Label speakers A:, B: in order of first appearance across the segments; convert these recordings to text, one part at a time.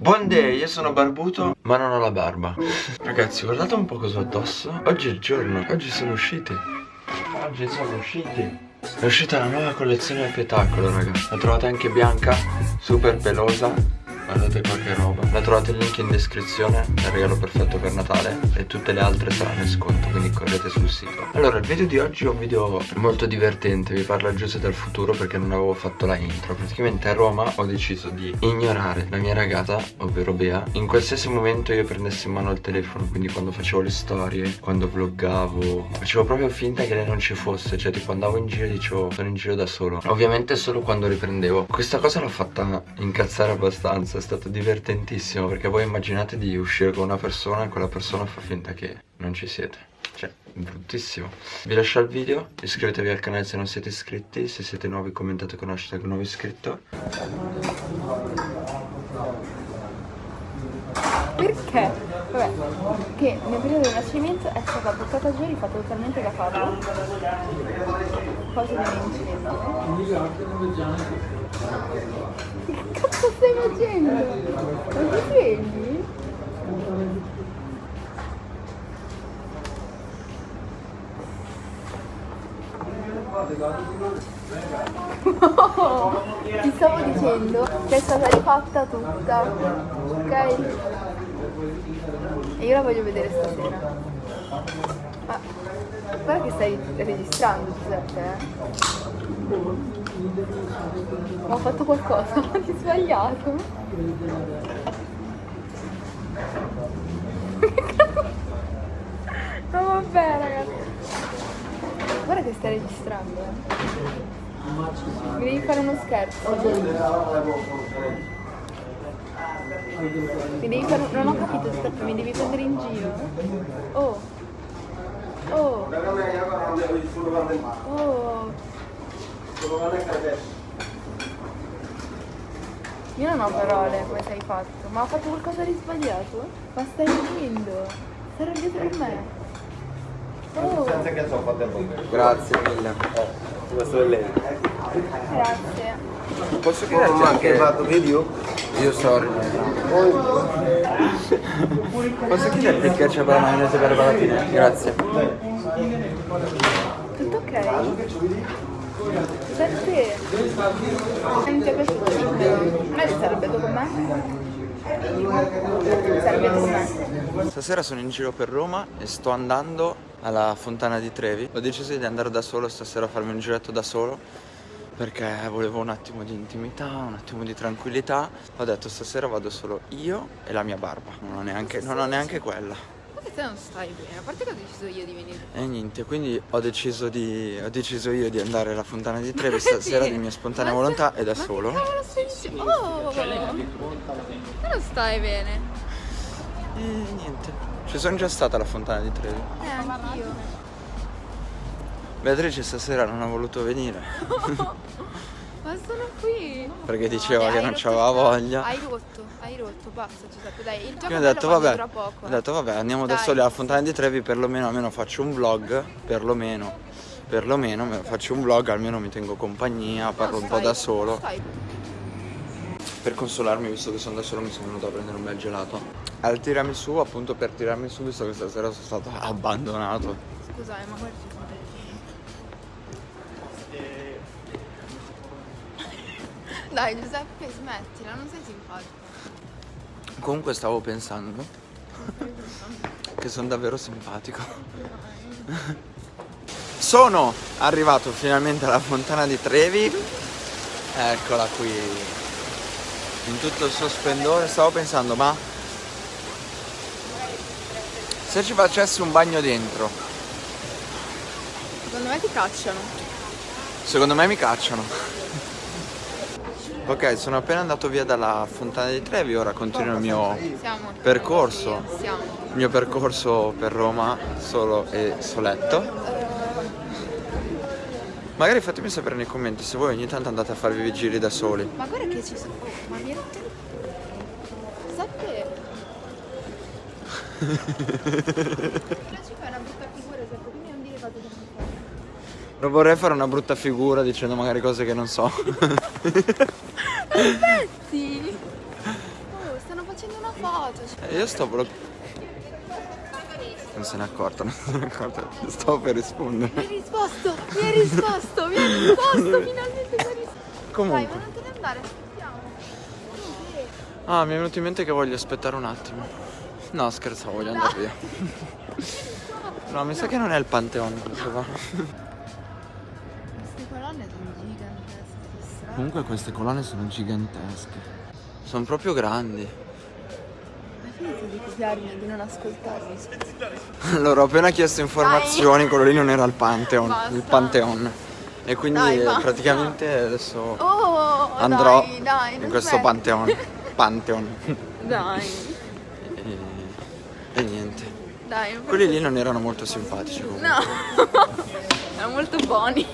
A: Buon day, io sono barbuto. Ma non ho la barba. Ragazzi guardate un po' cosa ho addosso. Oggi è il giorno, oggi sono usciti. Oggi sono usciti. È uscita la nuova collezione del spettacolo raga. La trovate anche bianca, super pelosa Guardate qua che roba. La trovate il link in descrizione È il regalo perfetto per Natale E tutte le altre saranno in sconto Quindi correte sul sito. Allora il video di oggi è un video molto divertente Vi parla Giuseppe del futuro perché non avevo fatto la intro. Praticamente a Roma ho deciso di ignorare la mia ragazza Ovvero Bea. In qualsiasi momento io prendessi in mano il telefono Quindi quando facevo le storie Quando vloggavo Facevo proprio finta che lei non ci fosse. Cioè tipo andavo in giro e dicevo sono in giro da solo Ovviamente solo quando riprendevo. Questa cosa l'ho fatta incazzare abbastanza è stato divertentissimo perché voi immaginate di uscire con una persona e quella persona fa finta che non ci siete. Cioè, bruttissimo. Vi lascio il video, iscrivetevi al canale se non siete iscritti, se siete nuovi commentate con hashtag nuovo iscritto.
B: Perché? Vabbè, che nel periodo del nascimento è stata buttata giù e rifatta totalmente da capo. Cosa incidere? Che cazzo stai facendo? Non ti svegli? Oh, ti stavo dicendo che è stata rifatta tutta, ok? Io la voglio vedere stasera. Ma guarda che stai registrando Giuseppe, eh? Ho fatto qualcosa di sbagliato. no vabbè ragazzi. Guarda che stai registrando. Eh. Devi fare uno scherzo. Mi devi fare... Non ho capito, aspetta, mi devi prendere in giro. Oh. Oh. Oh. Io non ho parole come sei fatto, ma ho fatto qualcosa di sbagliato? Ma stai ridendo? Stai dietro di me? Oh.
A: Grazie mille.
C: Eh, questo è lei.
B: Grazie.
A: Posso chiederti anche
C: fatto video?
A: Io sorry. Posso chiederti il ketchup alla maionese per patatine? Grazie.
B: Tutto ok? Per te. Non ti è piaciuto dimmelo. A me sarebbe con me.
A: Stasera sono in giro per Roma e sto andando alla Fontana di Trevi. Ho deciso di andare da solo stasera a farmi un giretto da solo perché volevo un attimo di intimità, un attimo di tranquillità. Ho detto stasera vado solo io e la mia barba. Non ho neanche, non ho neanche quella
B: te non stai bene, a parte che ho deciso io di venire.
A: E niente, quindi ho deciso, di, ho deciso io di andare alla Fontana di Trevi stasera di mia spontanea volontà e da
B: ma
A: solo.
B: Ma che cavolo stai dicendo? Oh! Te non stai bene.
A: E niente, ci sono già stata alla Fontana di Trevi.
B: Eh, anch'io.
A: Beatrice stasera non ha voluto venire.
B: Ma sono qui!
A: Perché diceva
B: eh,
A: che non c'aveva voglia.
B: Hai rotto, hai rotto, basta Giuseppe, dai, il gioco
A: Io ho detto vabbè,
B: poco.
A: ho detto vabbè andiamo
B: dai.
A: da soli alla Fontana di Trevi perlomeno almeno faccio un vlog, perlomeno, perlomeno faccio un vlog, almeno mi tengo compagnia, parlo
B: no,
A: un po' da solo.
B: Stai.
A: Per consolarmi visto che sono da solo mi sono venuto a prendere un bel gelato. Al tiramisù appunto per tirarmi su visto che stasera sono stato abbandonato.
B: Scusami, ma guarda Dai Giuseppe smettila, non sei simpatico.
A: Comunque stavo pensando che sono davvero simpatico. Sono arrivato finalmente alla fontana di Trevi. Eccola qui. In tutto il suo splendore. Stavo pensando, ma se ci facessi un bagno dentro?
B: Secondo me ti cacciano.
A: Secondo me mi cacciano. Ok, sono appena andato via dalla Fontana di Trevi, ora continuo il mio percorso. Il mio percorso per Roma solo e soletto. Magari fatemi sapere nei commenti se voi ogni tanto andate a farvi i giri da soli.
B: Ma guarda che ci sono. Oh, ma mi rotto. Giuseppe. Però ci fai una brutta figura, Giuseppe, quindi non dire cose che non fai.
A: Non vorrei fare una brutta figura dicendo magari cose che non so.
B: Aspetti! Oh, stanno facendo una foto. cioè.
A: E io sto proprio... Non se ne è accorta, non se ne è accorta. Stavo per rispondere.
B: Mi hai risposto, mi hai risposto, mi hai risposto, finalmente mi hai risposto.
A: Comunque.
B: ma non te ne andare, aspettiamo.
A: Ah, mi è venuto in mente che voglio aspettare un attimo. No, scherzavo, voglio andare via. No, mi sa che non è il Pantheon questo qua.
B: Queste colonne sono gigantesche.
A: Comunque queste colonne sono gigantesche. Sono proprio grandi.
B: Hai finito di copiarmi e di non ascoltarmi?
A: Allora, ho appena chiesto informazioni, quello lì non era il Pantheon,
B: Basta.
A: il Pantheon. E quindi
B: Dai,
A: praticamente adesso
B: Oh,
A: andrò
B: dai, dai,
A: in questo
B: smetti.
A: Pantheon. Pantheon.
B: Dai,
A: E, e niente.
B: dai.
A: Quelli lì non erano molto simpatici comunque.
B: No, erano molto buoni.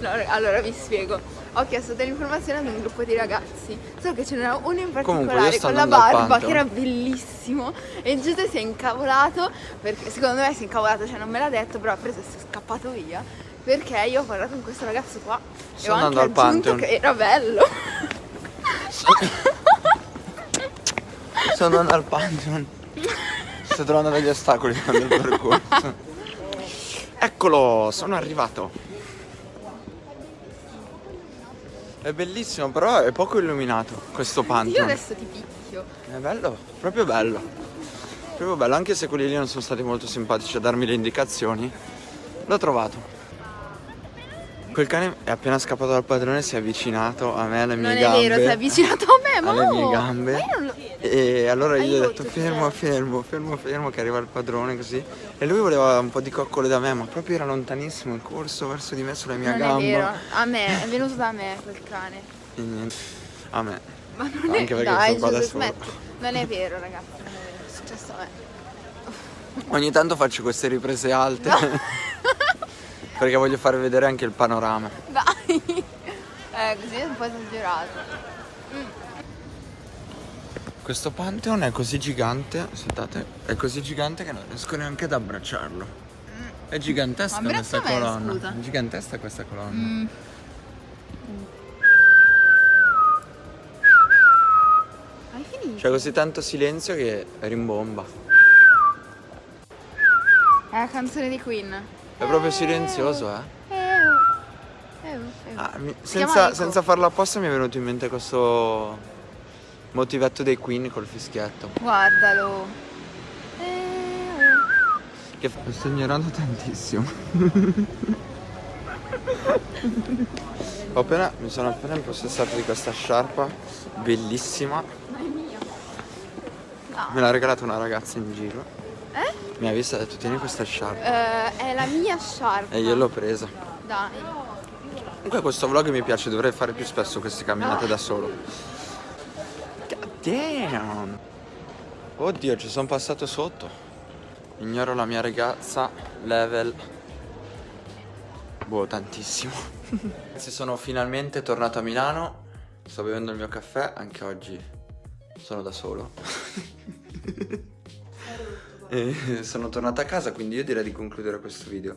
B: No, allora vi spiego. Ho chiesto delle informazioni ad un gruppo di ragazzi, solo che ce n'era uno in particolare con la barba che era bellissimo e Giuseppe si è incavolato perché secondo me si è incavolato, cioè non me l'ha detto, però ha preso e si è scappato via perché io ho parlato con questo ragazzo qua e
A: Sto
B: ho anche
A: andando al
B: aggiunto
A: Pantheon.
B: che era bello.
A: Sto andando al Pantheon. Sto trovando degli ostacoli nel percorso. Eccolo, sono arrivato. È bellissimo, però è poco illuminato questo
B: Io
A: Pantheon.
B: adesso ti picchio.
A: È bello, proprio bello. Proprio bello, anche se quelli lì non sono stati molto simpatici a darmi le indicazioni. L'ho trovato. Quel cane è appena scappato dal padrone, si è avvicinato a me, alle mie
B: Non è
A: gambe.
B: vero, si è avvicinato a me, ma
A: alle mie gambe.
B: ma io non lo-
A: E allora io gli ho
B: Aiuto,
A: detto fermo, fermo, fermo, fermo che arriva il padrone così. E lui voleva un po' di coccole da me, ma proprio era lontanissimo il corso verso di me sulla mia
B: Non
A: gamba.
B: è vero, a me, è venuto da me quel cane.
A: E niente. A me.
B: Ma non è
A: Anche perché
B: Dai,
A: sono qua da
B: smetti. Non è vero, ragazzi, non è vero, è successo a me.
A: Ogni tanto faccio queste riprese alte. perché voglio far vedere anche il panorama.
B: Dai. Eh, così è un po' esagerato.
A: Questo Pantheon è così gigante, aspettate, è così gigante che non riesco neanche ad abbracciarlo. È gigantesca questa colonna.
B: scusa.
A: È gigantesca questa colonna.
B: Mm. Hai finito?
A: C'è così tanto silenzio che rimbomba.
B: È la canzone di Queen.
A: È proprio silenzioso, eh. Ah, mi- senza, senza farlo apposta mi è venuto in mente questo motivetto dei Queen col fischietto.
B: Guardalo. Eh.
A: Che lo sto ignorando tantissimo. Ho appena, mi sono appena impossessato di questa sciarpa bellissima.
B: Ma è mia. No.
A: Me l'ha regalata una ragazza in giro.
B: Eh?
A: Mi ha vista e ha detto tieni questa sciarpa.
B: Eh, è la mia sciarpa.
A: E io l'ho presa.
B: Dai.
A: Comunque questo vlog mi piace, dovrei fare più spesso queste camminate da solo. Damn! Oddio, ci sono passato sotto. Ignoro la mia ragazza, level... Boh, tantissimo. Ragazzi, sono finalmente tornato a Milano. Sto bevendo il mio caffè, anche oggi sono da solo. E sono tornato a casa, quindi io direi di concludere questo video.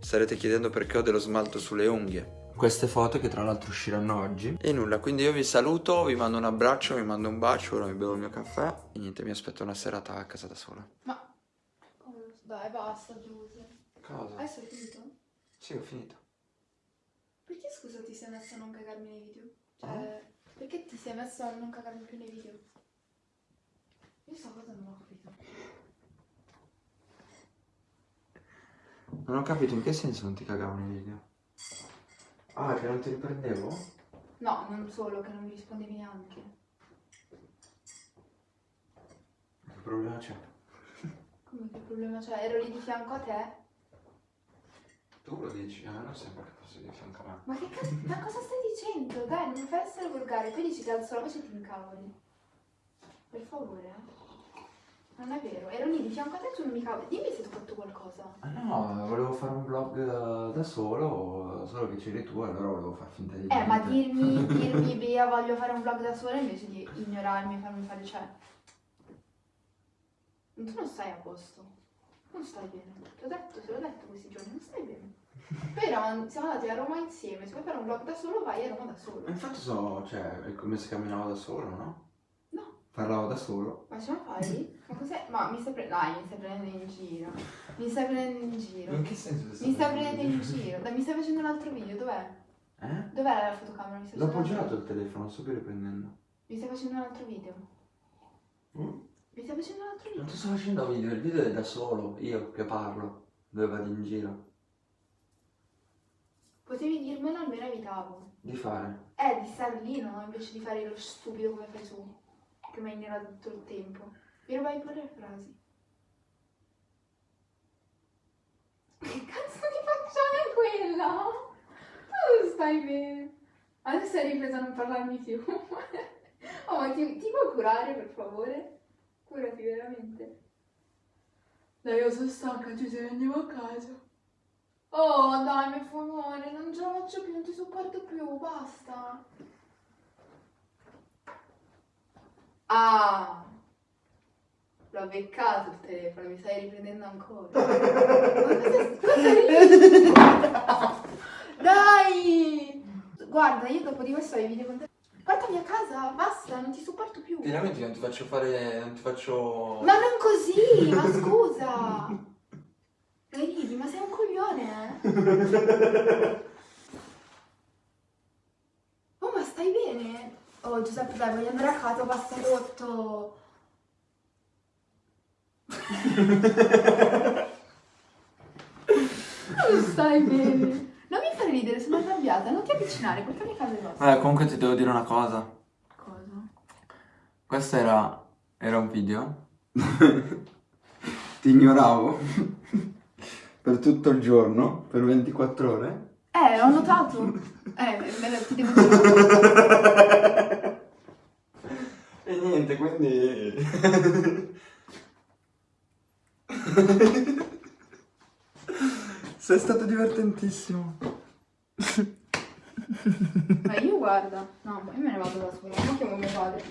A: Starete chiedendo perché ho dello smalto sulle unghie. Queste foto che tra l'altro usciranno oggi. E nulla, quindi io vi saluto, vi mando un abbraccio, vi mando un bacio, ora mi bevo il mio caffè e niente, mi aspetto una serata a casa da sola.
B: Ma... Dai, basta, Giuse.
A: Cosa?
B: Adesso hai finito?
A: Sì, ho finito.
B: Perché scusa ti sei messo a non cagarmi nei video? Cioè, perché ti sei messo a non cagarmi più nei video? Io sta cosa non ho capito.
A: Non ho capito in che senso non ti cagavo nei video. Ah, che non ti riprendevo?
B: No, non solo, che non mi rispondevi neanche.
A: Che problema c'è?
B: Come che problema c'è? Ero lì di fianco a te.
A: Tu lo dici, ah, non sembra che fossi di fianco a me.
B: Ma che cazzo? Ma cosa stai dicendo? Dai, non mi fai essere volgare. Poi dici che alzo la voce e ti incavoli. Per favore, eh. Non è vero, ero lì di fianco a te e tu non mi cavoli. Dimmi se qualcosa.
A: Ah no, volevo fare un vlog eh, da solo, solo che c'eri tu, allora volevo far finta di
B: Eh, ma dirmi, dirmi, Bea, voglio fare un vlog da sola invece di ignorarmi e farmi fare, cioè... Tu non stai a posto. Non stai bene. Ti ho detto, te l'ho detto questi giorni, non stai bene. Eravamo- siamo andati a Roma insieme, se vuoi fare un vlog da solo vai a Roma da solo.
A: Infatti so, cioè, è come se camminavo da solo, no? Parlavo da solo.
B: Ma ce la fai? Ma cos'è? Ma mi stai prendendo. Dai, mi stai prendendo in giro. Mi stai prendendo in giro.
A: In che senso
B: Mi stai prendendo in giro. Dai, mi stai facendo un altro video, dov'è?
A: Eh?
B: Dov'è la fotocamera? Mi stai
A: L'ho
B: un
A: appoggiato il telefono, lo sto qui riprendendo.
B: Mi stai facendo un altro video?
A: Mm?
B: Mi stai facendo un altro video?
A: Non ti sto facendo video, il video è da solo, io che parlo, dove vado in giro.
B: Potevi dirmelo almeno evitavo.
A: Di fare.
B: Eh, di stare lì, no? Invece di fare lo stupido come fai tu. Che mi ignorato tutto il tempo. Mi rubai pure le frasi. Che cazzo di faccione è quella? Tu stai bene. Adesso hai ripreso a non parlarmi più. oh, ma ti, ti puoi curare, per favore? Curati veramente. Dai, io sono stanca, ci se andiamo a casa. Oh, dai, per favore, non ce la faccio più, non ti sopporto più, basta. Ah, l'ho beccato il telefono, mi stai riprendendo ancora. Dai! Guarda, io dopo di questo video con te. Portami a casa, basta, non ti sopporto più.
A: Finalmente non ti faccio fare, non ti faccio...
B: Ma non così, ma scusa. Dai, ridi, ma sei un coglione, eh? Oh, ma stai bene? Oh, Giuseppe, dai, voglio andare a casa, basta rotto. Non stai bene. Non mi fare ridere, sono arrabbiata. Non ti avvicinare, portami a casa basta.
A: Vabbè, comunque ti devo dire una cosa.
B: Cosa?
A: Questo era, era un video. ti ignoravo per tutto il giorno, per 24 ore.
B: Eh, ho notato. Eh, me lo- ti devo dire.
A: E niente, quindi... Sei stato divertentissimo.
B: Ma io guarda. No, ma io me ne vado da sola. Non chiamo mio padre.